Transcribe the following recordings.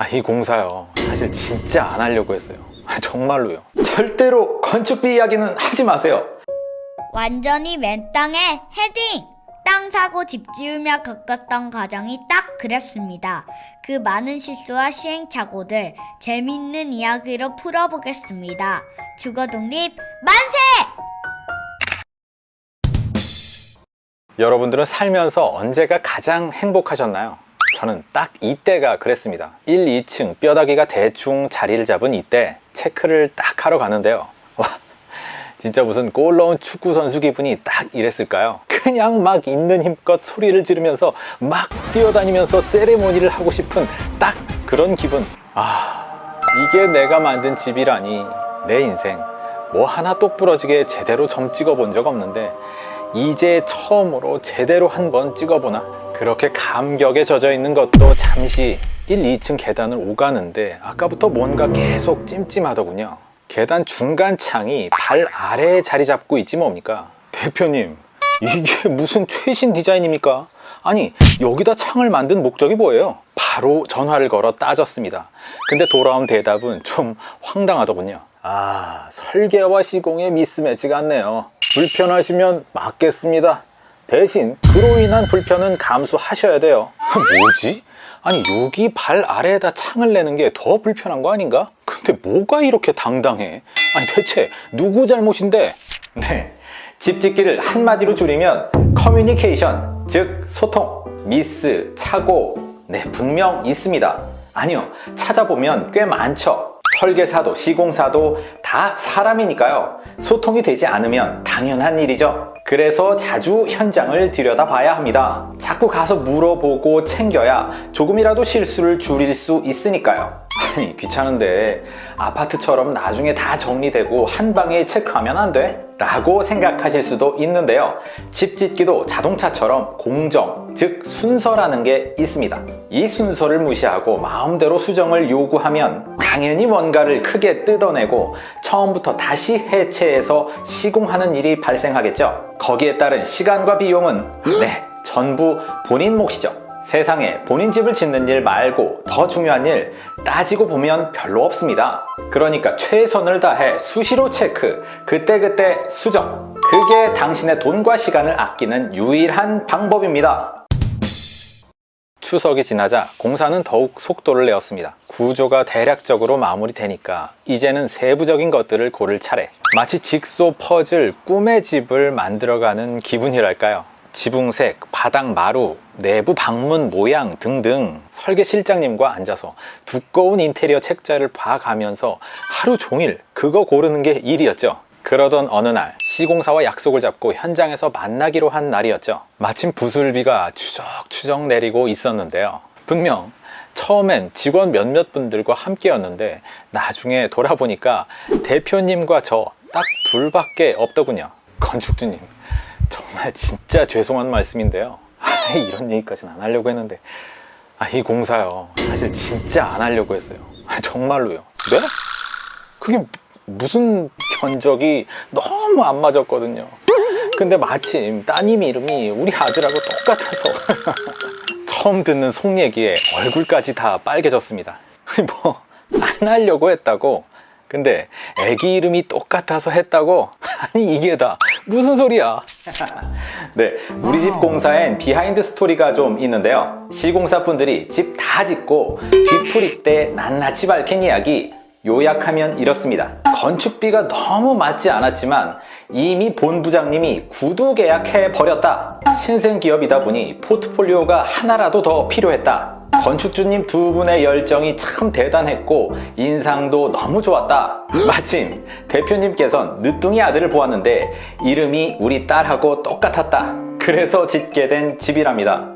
아, 이 공사요. 사실 진짜 안 하려고 했어요. 아, 정말로요. 절대로 건축비 이야기는 하지 마세요. 완전히 맨 땅에 헤딩! 땅 사고 집 지으며 겪었던 과정이 딱 그랬습니다. 그 많은 실수와 시행착오들 재미있는 이야기로 풀어보겠습니다. 주거독립 만세! 여러분들은 살면서 언제가 가장 행복하셨나요? 저는 딱 이때가 그랬습니다. 1, 2층 뼈다귀가 대충 자리를 잡은 이때 체크를 딱 하러 가는데요. 와 진짜 무슨 골 넣은 축구 선수 기분이 딱 이랬을까요? 그냥 막 있는 힘껏 소리를 지르면서 막 뛰어다니면서 세레모니를 하고 싶은 딱 그런 기분. 아 이게 내가 만든 집이라니 내 인생. 뭐 하나 똑 부러지게 제대로 점 찍어 본 적 없는데 이제 처음으로 제대로 한번 찍어보나 그렇게 감격에 젖어 있는 것도 잠시 1, 2층 계단을 오가는데 아까부터 뭔가 계속 찜찜하더군요. 계단 중간 창이 발 아래에 자리 잡고 있지 뭡니까? 대표님 이게 무슨 최신 디자인입니까? 아니 여기다 창을 만든 목적이 뭐예요? 바로 전화를 걸어 따졌습니다. 근데 돌아온 대답은 좀 황당하더군요. 아 설계와 시공에 미스매치가 않네요. 불편하시면 맞겠습니다 대신 그로 인한 불편은 감수하셔야 돼요 뭐지? 아니 여기 발 아래에다 창을 내는 게 더 불편한 거 아닌가? 근데 뭐가 이렇게 당당해? 아니 대체 누구 잘못인데? 네, 집 짓기를 한마디로 줄이면 커뮤니케이션, 즉 소통, 미스, 착오 네 분명 있습니다 아니요 찾아보면 꽤 많죠 설계사도 시공사도 다 사람이니까요. 소통이 되지 않으면 당연한 일이죠. 그래서 자주 현장을 들여다봐야 합니다. 자꾸 가서 물어보고 챙겨야 조금이라도 실수를 줄일 수 있으니까요 아니 귀찮은데 아파트처럼 나중에 다 정리되고 한 방에 체크하면 안 돼? 라고 생각하실 수도 있는데요. 집 짓기도 자동차처럼 공정, 즉 순서라는 게 있습니다. 이 순서를 무시하고 마음대로 수정을 요구하면 당연히 뭔가를 크게 뜯어내고 처음부터 다시 해체해서 시공하는 일이 발생하겠죠. 거기에 따른 시간과 비용은 네 전부 본인 몫이죠 세상에 본인 집을 짓는 일 말고 더 중요한 일 따지고 보면 별로 없습니다. 그러니까 최선을 다해 수시로 체크 그때그때 수정. 그게 당신의 돈과 시간을 아끼는 유일한 방법입니다. 추석이 지나자 공사는 더욱 속도를 내었습니다. 구조가 대략적으로 마무리되니까 이제는 세부적인 것들을 고를 차례. 마치 직소 퍼즐 꿈의 집을 만들어가는 기분이랄까요 지붕색, 바닥 마루, 내부 방문 모양 등등 설계 실장님과 앉아서 두꺼운 인테리어 책자를 봐가면서 하루 종일 그거 고르는 게 일이었죠. 그러던 어느 날 시공사와 약속을 잡고 현장에서 만나기로 한 날이었죠. 마침 부슬비가 추적추적 내리고 있었는데요. 분명 처음엔 직원 몇몇 분들과 함께였는데 나중에 돌아보니까 대표님과 저 딱 둘밖에 없더군요. 건축주님 정말 진짜 죄송한 말씀인데요. 아, 이런 얘기까지는 안 하려고 했는데. 아, 이 공사요. 사실 진짜 안 하려고 했어요. 아, 정말로요. 네? 그게 무슨 견적이 너무 안 맞았거든요. 근데 마침 따님 이름이 우리 아들하고 똑같아서 처음 듣는 속 얘기에 얼굴까지 다 빨개졌습니다. 뭐 안 하려고 했다고. 근데 애기 이름이 똑같아서 했다고? 아니 이게 다 무슨 소리야? 네 우리 집 공사엔 behind story가 좀 있는데요. 시공사 분들이 집 다 짓고 뒤풀이 때 낱낱이 밝힌 이야기 요약하면 이렇습니다. 건축비가 너무 맞지 않았지만 이미 본부장님이 구두 계약해 버렸다. 신생 기업이다 보니 포트폴리오가 하나라도 더 필요했다 건축주님 두 분의 열정이 참 대단했고 인상도 너무 좋았다. 마침 대표님께선 늦둥이 아들을 보았는데 이름이 우리 딸하고 똑같았다. 그래서 짓게 된 집이랍니다.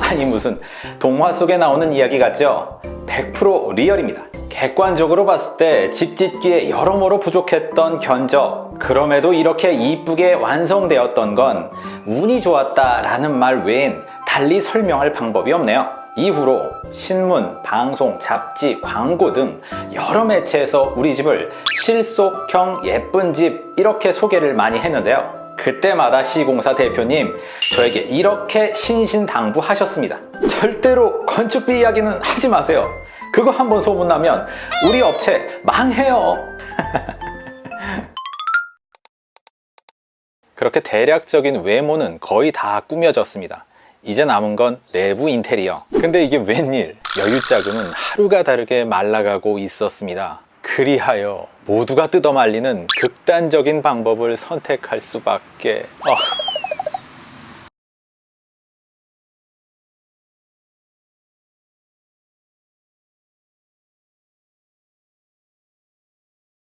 아니 무슨 동화 속에 나오는 이야기 같죠? 100% 리얼입니다. 객관적으로 봤을 때 집 짓기에 여러모로 부족했던 견적. 그럼에도 이렇게 이쁘게 완성되었던 건 운이 좋았다 라는 말 외엔 달리 설명할 방법이 없네요 이후로 신문, 방송, 잡지, 광고 등 여러 매체에서 우리 집을 실속형 예쁜 집 이렇게 소개를 많이 했는데요 그때마다 시공사 대표님 저에게 이렇게 신신당부하셨습니다 절대로 건축비 이야기는 하지 마세요 그거 한번 소문나면 우리 업체 망해요. 그렇게 대략적인 외모는 거의 다 꾸며졌습니다. 이제 남은 건 내부 인테리어. 근데 이게 웬일? 여유 자금은 하루가 다르게 말라가고 있었습니다. 그리하여 모두가 뜯어말리는 극단적인 방법을 선택할 수밖에. 어,